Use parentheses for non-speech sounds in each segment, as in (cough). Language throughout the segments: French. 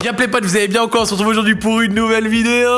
Gameplay potes, vous allez bien encore On se retrouve aujourd'hui pour une nouvelle vidéo.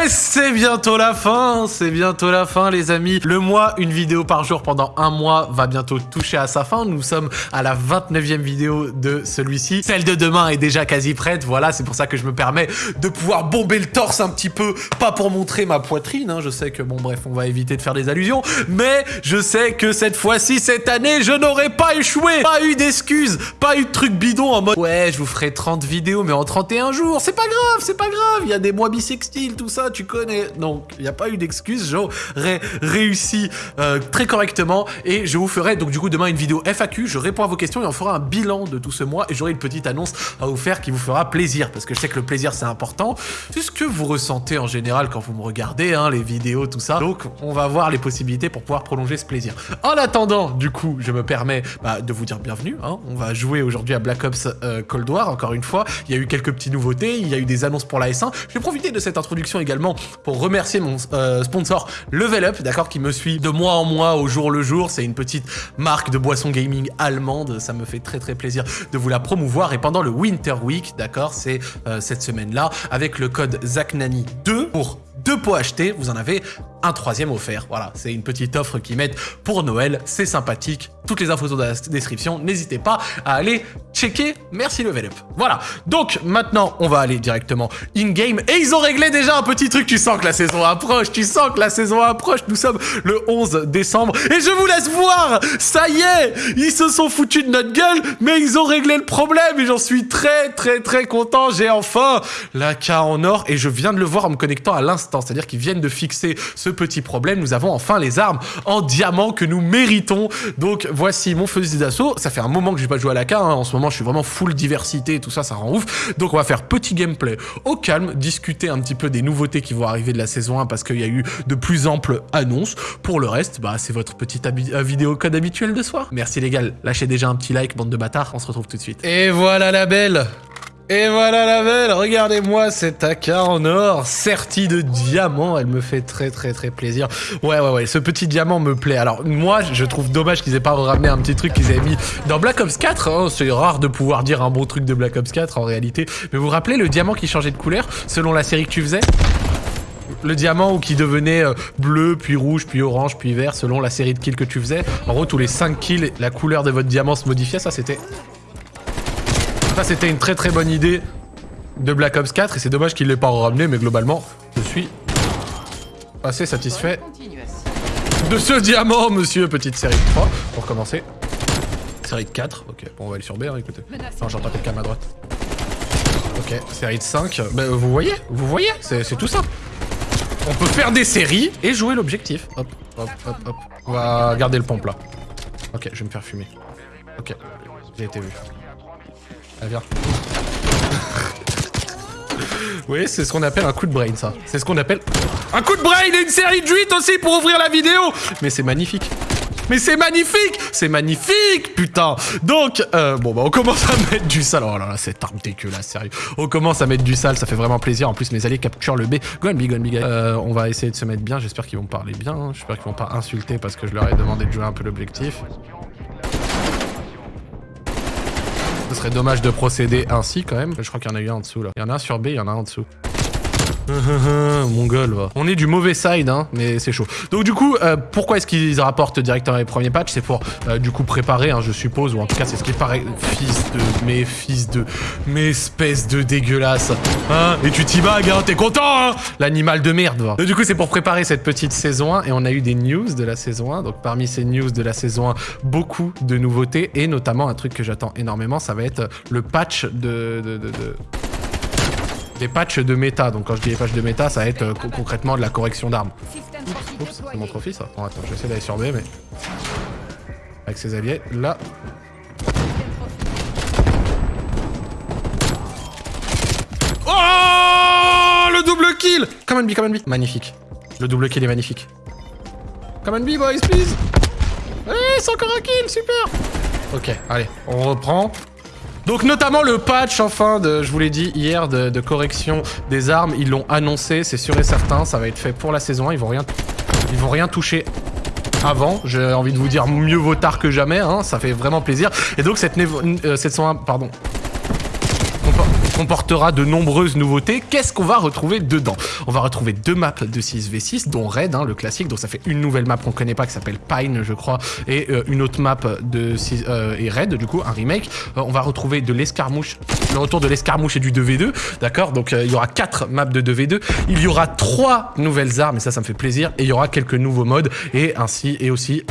Et c'est bientôt la fin C'est bientôt la fin les amis. Le mois, une vidéo par jour pendant un mois va bientôt toucher à sa fin. Nous sommes à la 29e vidéo de celui-ci. Celle de demain est déjà quasi prête Voilà, c'est pour ça que je me permets de pouvoir bomber le torse un petit peu. Pas pour montrer ma poitrine hein. Je sais que bon bref, on va éviter de faire des allusions Mais je sais que cette fois-ci, cette année, je n'aurai pas échoué. Pas eu d'excuses Pas eu de trucs bidons en mode Ouais, je vous ferai 30 vidéos mais en 31 jours. C'est pas grave, c'est pas grave. Il y a des mois bisextiles, tout ça, tu connais. Donc, il n'y a pas eu d'excuse. J'aurais réussi euh, très correctement et je vous ferai donc du coup demain une vidéo FAQ. Je réponds à vos questions et on fera un bilan de tout ce mois et j'aurai une petite annonce à vous faire qui vous fera plaisir parce que je sais que le plaisir c'est important. C'est ce que vous ressentez en général quand vous me regardez, hein, les vidéos, tout ça. Donc, on va voir les possibilités pour pouvoir prolonger ce plaisir. En attendant, du coup, je me permets bah, de vous dire bienvenue. Hein. On va jouer aujourd'hui à Black Ops euh, Cold War, encore une fois. Il y a eu quelques petites nouveautés, il y a eu des annonces pour la S1. Je vais profiter de cette introduction également pour remercier mon euh, sponsor Level Up, d'accord, qui me suit de mois en mois, au jour le jour. C'est une petite marque de boisson gaming allemande. Ça me fait très très plaisir de vous la promouvoir. Et pendant le Winter Week, d'accord, c'est euh, cette semaine-là, avec le code ZACNANI2 pour deux pots achetés, vous en avez un troisième offert. Voilà, c'est une petite offre qu'ils mettent pour Noël, c'est sympathique. Toutes les infos sont dans la description, n'hésitez pas à aller checker. Merci Level Up. Voilà, donc maintenant on va aller directement in-game. Et ils ont réglé déjà un petit truc, tu sens que la saison approche, tu sens que la saison approche. Nous sommes le 11 décembre et je vous laisse voir, ça y est, ils se sont foutus de notre gueule, mais ils ont réglé le problème et j'en suis très très très content. J'ai enfin la K en or et je viens de le voir en me connectant à l'instant, c'est-à-dire qu'ils viennent de fixer ce petit problème. Nous avons enfin les armes en diamant que nous méritons. Donc voici mon fusil d'assaut. Ça fait un moment que j'ai pas joué à la K. Hein. En ce moment, je suis vraiment full diversité et tout ça, ça rend ouf. Donc on va faire petit gameplay au calme, discuter un petit peu des nouveautés qui vont arriver de la saison 1 parce qu'il y a eu de plus amples annonces. Pour le reste, bah, c'est votre petite euh, vidéo code habituel de soir. Merci les gars, lâchez déjà un petit like, bande de bâtards. On se retrouve tout de suite. Et voilà la belle et voilà la belle, regardez-moi cette AK en or, sertie de diamant, elle me fait très très très plaisir. Ouais ouais ouais, ce petit diamant me plaît. Alors moi, je trouve dommage qu'ils aient pas ramené un petit truc qu'ils avaient mis dans Black Ops 4. Hein. C'est rare de pouvoir dire un bon truc de Black Ops 4 en réalité. Mais vous vous rappelez le diamant qui changeait de couleur selon la série que tu faisais? Le diamant ou qui devenait euh, bleu, puis rouge, puis orange, puis vert, selon la série de kills que tu faisais. En gros, tous les 5 kills, la couleur de votre diamant se modifiait. Ça, c'était ça, c'était une très très bonne idée de Black Ops 4 et c'est dommage qu'il l'ait pas ramené, mais globalement, je suis assez satisfait de ce diamant, monsieur. Petite série de 3 pour commencer. Série de 4, ok, bon, on va aller sur B, hein, écoutez. Non, j'entends quelqu'un à ma droite. Ok, série de 5. Ben, vous voyez, vous voyez, c'est tout simple. On peut faire des séries et jouer l'objectif. Hop, hop, hop, hop. On va garder le pompe là. Ok, je vais me faire fumer. Ok, j'ai été vu. Viens. oui, c'est ce qu'on appelle un coup de brain, ça. C'est ce qu'on appelle un coup de brain et une série de 8 aussi pour ouvrir la vidéo. Mais c'est magnifique. Mais c'est magnifique C'est magnifique, putain Donc, euh, bon, bah, on commence à mettre du sale. Oh là là, cette arme dégueulasse, sérieux. On commence à mettre du sale, ça fait vraiment plaisir. En plus, mes alliés capturent le B. Go and go go on va essayer de se mettre bien. J'espère qu'ils vont parler bien. J'espère qu'ils vont pas insulter parce que je leur ai demandé de jouer un peu l'objectif. Ce serait dommage de procéder ainsi quand même. Je crois qu'il y en a eu un en dessous là. Il y en a un sur B, il y en a un en dessous. (laughs) Mongol, va. On est du mauvais side, hein, mais c'est chaud. Donc du coup, euh, pourquoi est-ce qu'ils rapportent directement les premiers patchs? C'est pour, euh, du coup, préparer, hein, je suppose, ou en tout cas, c'est ce qui paraît... Fils de... mes fils de... Mes espèces de dégueulasse. Hein Et tu t'y bagues, hein T'es content, hein L'animal de merde, va. Donc du coup, c'est pour préparer cette petite saison 1, et on a eu des news de la saison 1. Donc parmi ces news de la saison 1, beaucoup de nouveautés, et notamment un truc que j'attends énormément, ça va être le patch de... de, de, de des patchs de méta. Donc quand je dis des patchs de méta, ça va être euh, concrètement de la correction d'armes. Oups, c'est mon trophy ça. Bon attends, je vais essayer d'aller sur B, mais... Avec ses alliés, là... Oh Le double kill Come on B, come on B. Magnifique. Le double kill est magnifique. Come on B, boys, please Eh, c'est encore un kill, super Ok, allez, on reprend. Donc notamment le patch, enfin, je vous l'ai dit hier, de, correction des armes, ils l'ont annoncé, c'est sûr et certain, ça va être fait pour la saison 1, ils vont rien, ils vont rien toucher avant. J'ai envie de vous dire mieux vaut tard que jamais, hein, ça fait vraiment plaisir. Et donc cette, euh, cette 101, pardon. Comportera de nombreuses nouveautés. Qu'est-ce qu'on va retrouver dedans? On va retrouver deux maps de 6v6, dont Raid, hein, le classique, donc ça fait une nouvelle map qu'on connaît pas qui s'appelle Pine, je crois, et euh, une autre map de 6, euh, et Raid, du coup, un remake. Euh, on va retrouver de l'escarmouche, le retour de l'escarmouche et du 2v2, d'accord? Donc il y aura quatre maps de 2v2. Il y aura trois nouvelles armes, et ça, ça me fait plaisir, et il y aura quelques nouveaux modes, et ainsi, et aussi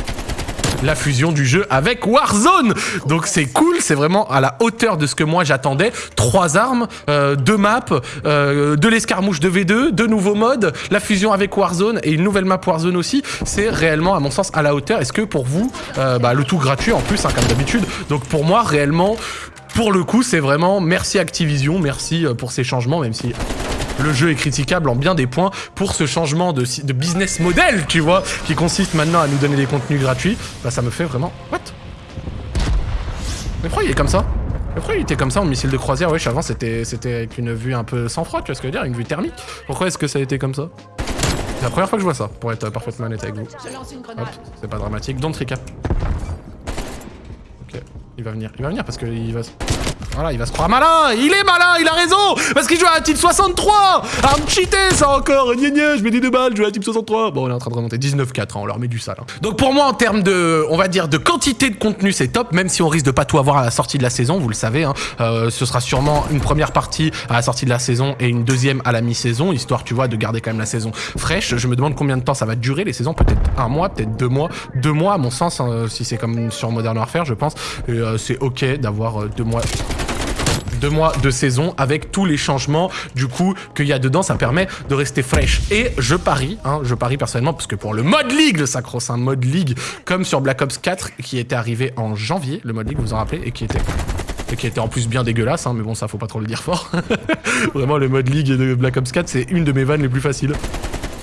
la fusion du jeu avec Warzone. Donc c'est cool, c'est vraiment à la hauteur de ce que moi j'attendais. Trois armes, euh, deux maps, euh, de l'escarmouche de V2, deux nouveaux modes, la fusion avec Warzone et une nouvelle map Warzone aussi. C'est réellement, à mon sens, à la hauteur. Est-ce que pour vous, euh, bah, le tout gratuit en plus, hein, comme d'habitude. Donc pour moi, réellement, pour le coup, c'est vraiment merci Activision, merci pour ces changements, même si le jeu est critiquable en bien des points pour ce changement de, business model, tu vois, qui consiste maintenant à nous donner des contenus gratuits. Bah ça me fait vraiment... What? Mais pourquoi il est comme ça? Mais pourquoi il était comme ça en missile de croisière? Wesh, avant c'était avec une vue un peu sans froid, tu vois ce que je veux dire? Une vue thermique. Pourquoi est-ce que ça a été comme ça? C'est la première fois que je vois ça, pour être parfaitement honnête avec vous. c'est pas dramatique. Don't recap. Ok, il va venir. Il va venir parce qu'il va... Voilà, il va se croire malin Il est malin, il a raison Parce qu'il joue à un type 63 Arme cheaté, ça encore Gna gna, je mets des deux balles, je joue à type 63 Bon, on est en train de remonter 19-4, hein, on leur met du sale. Hein. Donc pour moi, en termes de, on va dire, de quantité de contenu, c'est top, même si on risque de pas tout avoir à la sortie de la saison, vous le savez. Hein. Euh, ce sera sûrement une première partie à la sortie de la saison et une deuxième à la mi-saison, histoire, tu vois, de garder quand même la saison fraîche. Je me demande combien de temps ça va durer, les saisons, peut-être un mois, peut-être deux mois. Deux mois, à mon sens, hein, si c'est comme sur Modern Warfare, je pense. Euh, c'est ok d'avoir euh, deux mois deux mois de saison avec tous les changements du coup qu'il y a dedans, ça permet de rester fraîche. Et je parie, hein, je parie personnellement, parce que pour le mode League, le sacro-saint mode League, comme sur Black Ops 4, qui était arrivé en janvier, le mode League, vous vous en rappelez, et qui était et qui était en plus bien dégueulasse, hein, mais bon, ça faut pas trop le dire fort. (laughs) Vraiment, le mode League de Black Ops 4, c'est une de mes vannes les plus faciles.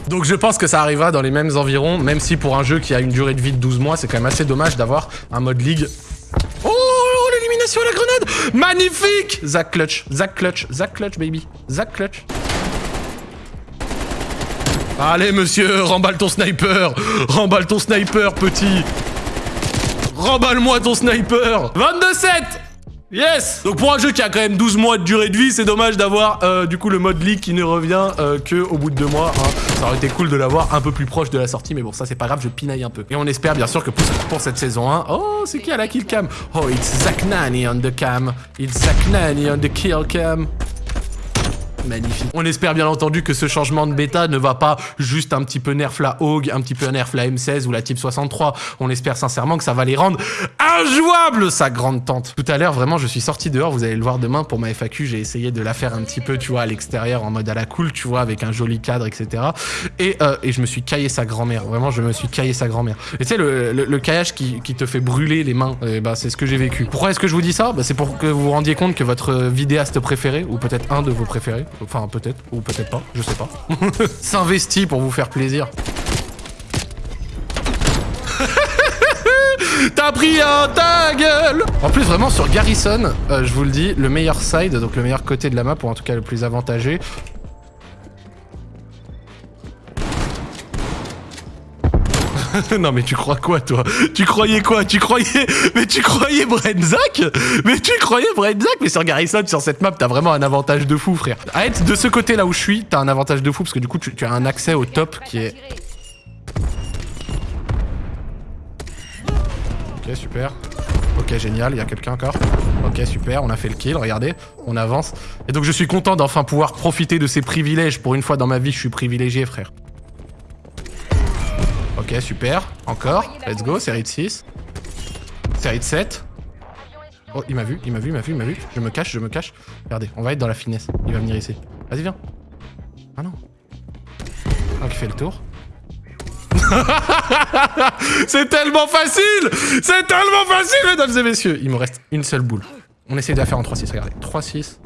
Donc je pense que ça arrivera dans les mêmes environs, même si pour un jeu qui a une durée de vie de 12 mois, c'est quand même assez dommage d'avoir un mode League sur la grenade Magnifique Zach Clutch, Zach Clutch, Zach Clutch, baby. Zach Clutch. Allez, monsieur, remballe ton sniper Remballe ton sniper, petit Remballe-moi ton sniper 22-7 Yes Donc pour un jeu qui a quand même 12 mois de durée de vie, c'est dommage d'avoir euh, du coup le mode league qui ne revient euh, que bout de deux mois. Hein. Ça aurait été cool de l'avoir un peu plus proche de la sortie, mais bon ça c'est pas grave, je pinaille un peu. Et on espère bien sûr que pour, cette saison 1... Oh, c'est qui à la Oh, it's on the cam. It's Zach Nani on the kill cam. Magnifique. On espère bien entendu que ce changement de bêta ne va pas juste un petit peu nerf la Hog, un petit peu nerf la M16 ou la Type 63. On espère sincèrement que ça va les rendre injouables, sa grande tante. Tout à l'heure, vraiment, je suis sorti dehors, vous allez le voir demain pour ma FAQ, j'ai essayé de la faire un petit peu, tu vois, à l'extérieur, en mode à la cool, tu vois, avec un joli cadre, etc. Et, euh, et je me suis caillé sa grand-mère. Vraiment, je me suis caillé sa grand-mère. Et tu sais, le, le, caillage qui, qui, te fait brûler les mains, ben, c'est ce que j'ai vécu. Pourquoi est-ce que je vous dis ça? Bah, C'est pour que vous vous rendiez compte que votre vidéaste préféré, ou peut-être un de vos préférés, Enfin, peut-être, ou peut-être pas, je sais pas. (laughs) S'investit pour vous faire plaisir. (laughs) T'as pris un ta gueule En plus, vraiment, sur Garrison, euh, je vous le dis, le meilleur side, donc le meilleur côté de la map, ou en tout cas le plus avantagé, (laughs) non mais tu crois quoi toi? Tu croyais quoi? Tu croyais... Mais tu croyais Brenzak? Mais tu croyais Brenzak? Mais sur Garrison, sur cette map, t'as vraiment un avantage de fou frère. À être de ce côté là où je suis, t'as un avantage de fou parce que du coup tu, as un accès au top qui est... Ok super. Ok génial, il y a quelqu'un encore. Ok super, on a fait le kill, regardez, on avance. Et donc je suis content d'enfin pouvoir profiter de ces privilèges. Pour une fois dans ma vie, je suis privilégié frère. Super. Encore. Let's go, série de 6. Série de 7. Oh, il m'a vu, il m'a vu, il m'a vu, il m'a vu. Je me cache, je me cache. Regardez, on va être dans la finesse. Il va venir ici. Vas-y, viens. Ah non. Donc il fait le tour. (laughs) C'est tellement facile C'est tellement facile, mesdames et messieurs Il me reste une seule boule. On essaie de la faire en 3-6, regardez. 3-6.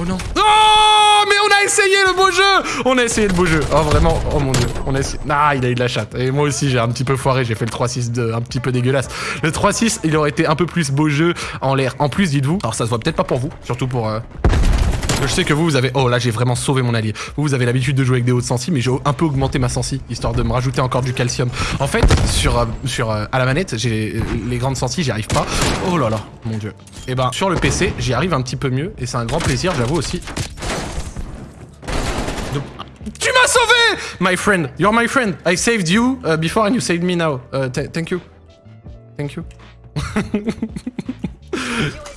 Oh non. Oh Mais on a essayé le beau jeu On a essayé le beau jeu. Oh vraiment, oh mon dieu. On a essayé... Ah, il a eu de la chatte. Et moi aussi, j'ai un petit peu foiré. J'ai fait le 3-6 un petit peu dégueulasse. Le 3-6, il aurait été un peu plus beau jeu en l'air. En plus, dites-vous. Alors ça se voit peut-être pas pour vous. Surtout pour... Euh, Je sais que vous, vous avez... Oh là, j'ai vraiment sauvé mon allié. Vous, vous avez l'habitude de jouer avec des hautes sensi, mais j'ai un peu augmenté ma sensi, histoire de me rajouter encore du calcium. En fait, sur, euh, sur euh, à la manette, j'ai euh, les grandes sensi, j'y arrive pas. Oh là là, mon dieu. Et ben, sur le PC, j'y arrive un petit peu mieux, et c'est un grand plaisir, j'avoue aussi. De- Tu m'as sauvé My friend, you're my friend. I saved you uh, before and you saved me now. Uh, th- thank you. Thank you. (laughs)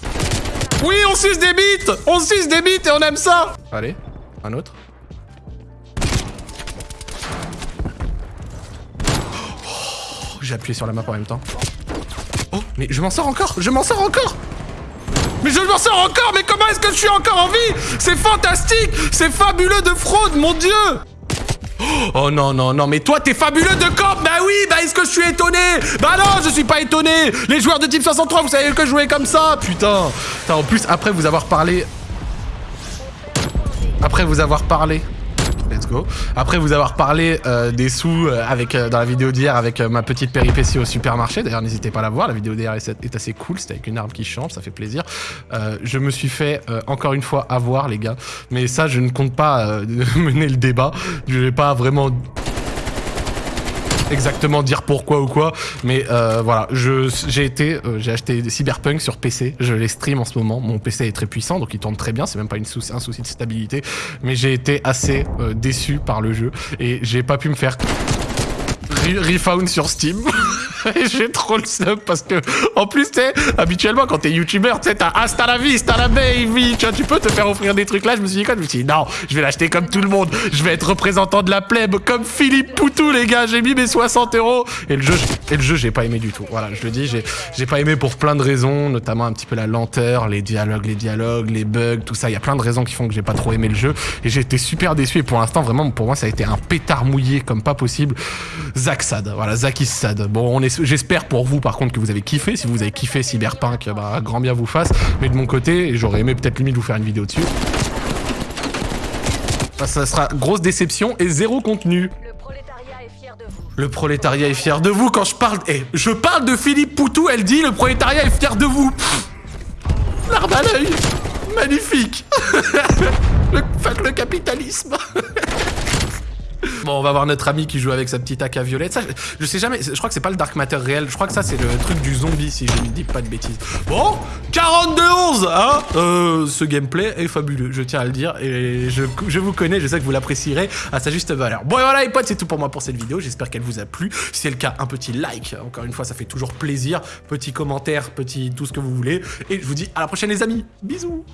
Oui, on suce des bites. On suce des bites et on aime ça. Allez, un autre. Oh, J'ai appuyé sur la map en même temps. Oh, mais je m'en sors encore. Je m'en sors encore. Mais je m'en sors encore. Mais comment est-ce que je suis encore en vie? C'est fantastique. C'est fabuleux de fraude, mon dieu Oh non, non, non, mais toi, t'es fabuleux de camp Bah oui, bah est-ce que je suis étonné? Bah non, je suis pas étonné. Les joueurs de type 63, vous savez que je comme ça? Putain, en plus, après vous avoir parlé... Après vous avoir parlé... Let's go. Après vous avoir parlé euh, des sous euh, avec euh, dans la vidéo d'hier avec ma petite péripétie au supermarché. D'ailleurs, n'hésitez pas à la voir. La vidéo d'hier est, assez cool. C'était avec une arme qui change, ça fait plaisir. Je me suis fait encore une fois avoir, les gars. Mais ça, je ne compte pas (laughs) mener le débat. Je vais pas vraiment exactement dire pourquoi ou quoi, mais euh, voilà, j'ai été, euh, j'ai acheté Cyberpunk sur PC, je les stream en ce moment. Mon PC est très puissant, donc il tourne très bien. C'est même pas souci, un souci de stabilité, mais j'ai été assez euh, déçu par le jeu et j'ai pas pu me faire re- refound sur Steam. (laughs) (laughs) J'ai trop le seum parce que, en plus, tu sais, habituellement, quand t'es youtubeur, tu sais, t'as hasta la vista la baby, tu vois, tu peux te faire offrir des trucs là. Je me suis dit quoi Je me suis dit, non, je vais l'acheter comme tout le monde. Je vais être représentant de la plèbe, comme Philippe Poutou, les gars. J'ai mis mes 60 euros. Et le jeu, j'ai- pas aimé du tout. Voilà, je le dis, j'ai j'ai pas aimé pour plein de raisons, notamment un petit peu la lenteur, les dialogues, les dialogues, les bugs, tout ça. Il y a plein de raisons qui font que j'ai pas trop aimé le jeu. Et j'ai été super déçu. Et pour l'instant, vraiment, pour moi, ça a été un pétard mouillé comme pas possible. Zach Sad, voilà, Zach is sad. Bon, on est, j'espère pour vous, par contre, que vous avez kiffé. Si vous avez kiffé Cyberpunk, bah, grand bien vous fasse. Mais de mon côté, j'aurais aimé peut-être limite vous faire une vidéo dessus. Bah, ça sera grosse déception et zéro contenu. Le prolétariat est fier de vous. Le prolétariat est fier de vous quand je parle. Eh, je parle de Philippe Poutou, elle dit le prolétariat est fier de vous. L'arme à l'œil. Magnifique. (laughs) le, fuck le capitalisme. (laughs) Bon, on va voir notre ami qui joue avec sa petite AK violette. Ça, je, sais jamais, je crois que c'est pas le Dark Matter réel. Je crois que ça, c'est le truc du zombie, si je ne dis pas de bêtises. Bon, 42-11, hein euh, Ce gameplay est fabuleux, je tiens à le dire. Et je, je vous connais, je sais que vous l'apprécierez à sa juste valeur. Bon, et voilà, les potes, c'est tout pour moi pour cette vidéo. J'espère qu'elle vous a plu. Si c'est le cas, un petit like. Encore une fois, ça fait toujours plaisir. Petit commentaire, petit tout ce que vous voulez. Et je vous dis à la prochaine, les amis. Bisous